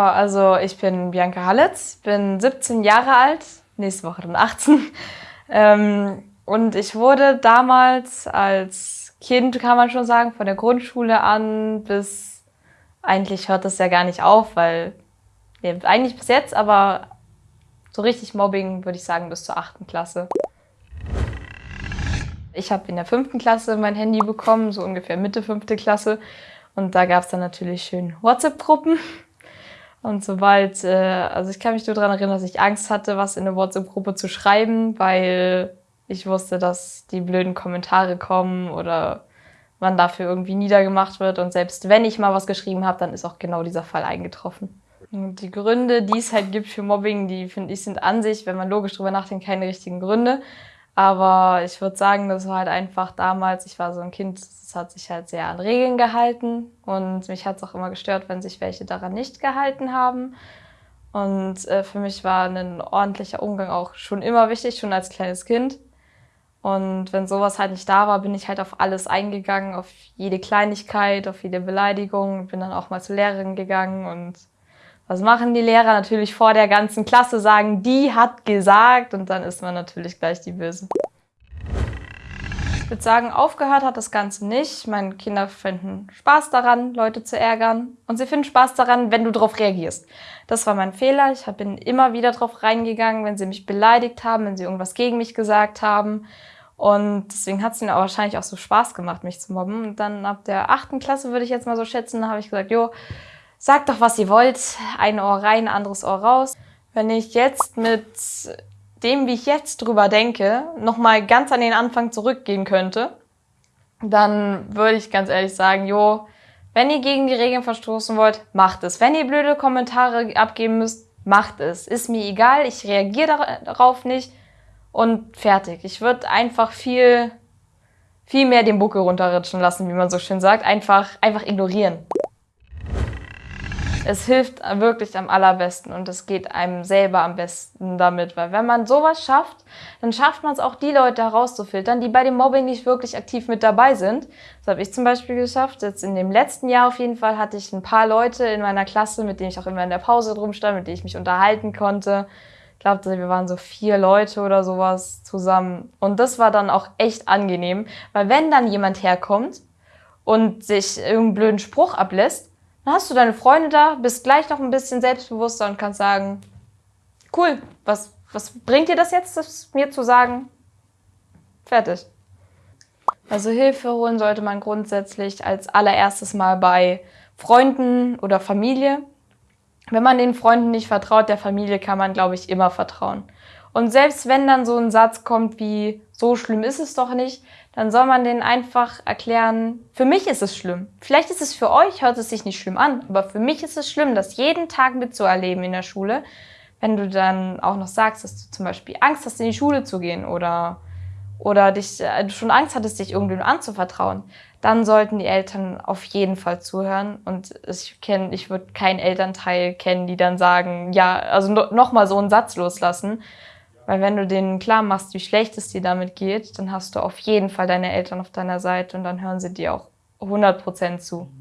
Also ich bin Bianca Hallitz, bin 17 Jahre alt, nächste Woche dann 18. Ähm, und ich wurde damals als Kind, kann man schon sagen, von der Grundschule an bis, eigentlich hört das ja gar nicht auf, weil, nee, eigentlich bis jetzt, aber so richtig Mobbing würde ich sagen bis zur 8. Klasse. Ich habe in der fünften Klasse mein Handy bekommen, so ungefähr Mitte fünfte Klasse. Und da gab es dann natürlich schön WhatsApp-Gruppen. Und sobald, äh, also ich kann mich nur daran erinnern, dass ich Angst hatte, was in eine WhatsApp-Gruppe zu schreiben, weil ich wusste, dass die blöden Kommentare kommen oder man dafür irgendwie niedergemacht wird. Und selbst wenn ich mal was geschrieben habe, dann ist auch genau dieser Fall eingetroffen. Und die Gründe, die es halt gibt für Mobbing, die finde ich sind an sich, wenn man logisch drüber nachdenkt, keine richtigen Gründe. Aber ich würde sagen, das war halt einfach damals, ich war so ein Kind, das hat sich halt sehr an Regeln gehalten und mich hat es auch immer gestört, wenn sich welche daran nicht gehalten haben. Und äh, für mich war ein ordentlicher Umgang auch schon immer wichtig, schon als kleines Kind. Und wenn sowas halt nicht da war, bin ich halt auf alles eingegangen, auf jede Kleinigkeit, auf jede Beleidigung, bin dann auch mal zur Lehrerin gegangen und was machen die Lehrer? Natürlich vor der ganzen Klasse sagen, die hat gesagt und dann ist man natürlich gleich die Böse. Ich würde sagen, aufgehört hat das Ganze nicht. Meine Kinder finden Spaß daran, Leute zu ärgern. Und sie finden Spaß daran, wenn du darauf reagierst. Das war mein Fehler. Ich bin immer wieder drauf reingegangen, wenn sie mich beleidigt haben, wenn sie irgendwas gegen mich gesagt haben. Und deswegen hat es ihnen auch wahrscheinlich auch so Spaß gemacht, mich zu mobben. Und dann ab der achten Klasse würde ich jetzt mal so schätzen, habe ich gesagt, jo, sagt doch, was ihr wollt. Ein Ohr rein, anderes Ohr raus. Wenn ich jetzt mit dem, wie ich jetzt drüber denke, nochmal ganz an den Anfang zurückgehen könnte, dann würde ich ganz ehrlich sagen, jo, wenn ihr gegen die Regeln verstoßen wollt, macht es. Wenn ihr blöde Kommentare abgeben müsst, macht es. Ist mir egal, ich reagiere darauf nicht und fertig. Ich würde einfach viel, viel mehr den Buckel runterrutschen lassen, wie man so schön sagt. Einfach, einfach ignorieren. Es hilft wirklich am allerbesten und es geht einem selber am besten damit, weil wenn man sowas schafft, dann schafft man es auch, die Leute herauszufiltern, die bei dem Mobbing nicht wirklich aktiv mit dabei sind. Das habe ich zum Beispiel geschafft. Jetzt in dem letzten Jahr auf jeden Fall hatte ich ein paar Leute in meiner Klasse, mit denen ich auch immer in der Pause drum stand, mit denen ich mich unterhalten konnte. Ich glaube, wir waren so vier Leute oder sowas zusammen. Und das war dann auch echt angenehm, weil wenn dann jemand herkommt und sich irgendeinen blöden Spruch ablässt, dann hast du deine Freunde da, bist gleich noch ein bisschen selbstbewusster und kannst sagen, cool, was, was bringt dir das jetzt, das mir zu sagen? Fertig. Also Hilfe holen sollte man grundsätzlich als allererstes mal bei Freunden oder Familie. Wenn man den Freunden nicht vertraut, der Familie kann man, glaube ich, immer vertrauen. Und selbst wenn dann so ein Satz kommt wie, so schlimm ist es doch nicht, dann soll man denen einfach erklären, für mich ist es schlimm. Vielleicht ist es für euch, hört es sich nicht schlimm an, aber für mich ist es schlimm, das jeden Tag mitzuerleben in der Schule. Wenn du dann auch noch sagst, dass du zum Beispiel Angst hast, in die Schule zu gehen oder, oder dich, äh, du schon Angst hattest, dich irgendwem anzuvertrauen, dann sollten die Eltern auf jeden Fall zuhören. Und ich kenne, ich würde keinen Elternteil kennen, die dann sagen, ja, also no, nochmal so einen Satz loslassen, weil wenn du denen klar machst, wie schlecht es dir damit geht, dann hast du auf jeden Fall deine Eltern auf deiner Seite und dann hören sie dir auch 100% zu.